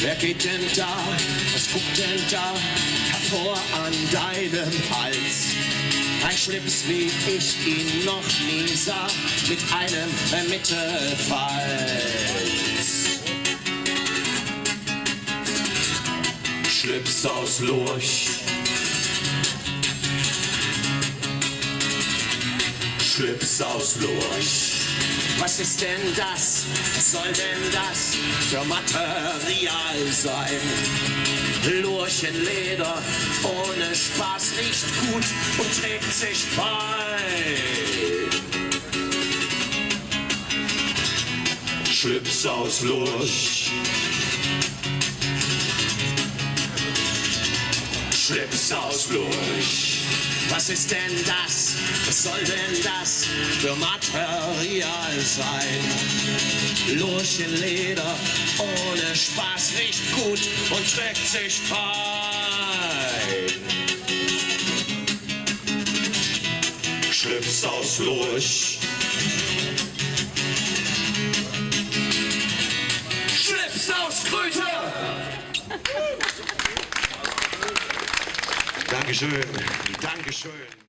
Wer geht denn da? Was guckt denn da hervor an deinem Hals? Ein Schlips, wie ich ihn noch nie sah, mit einem Mittelfalz. Schlips aus Lurch. Schlips aus Lurch. Was ist denn das? Was soll denn das für Material sein? Lurchenleder ohne Spaß riecht gut und trägt sich bei. Schlips aus Lurch. Schlips aus Lurch. Was ist denn das? Was soll denn das für Material sein? Lurchenleder ohne Spaß riecht gut und trägt sich frei. Schlips aus Lurch. Schlips aus Kröte. Dankeschön. Dankeschön.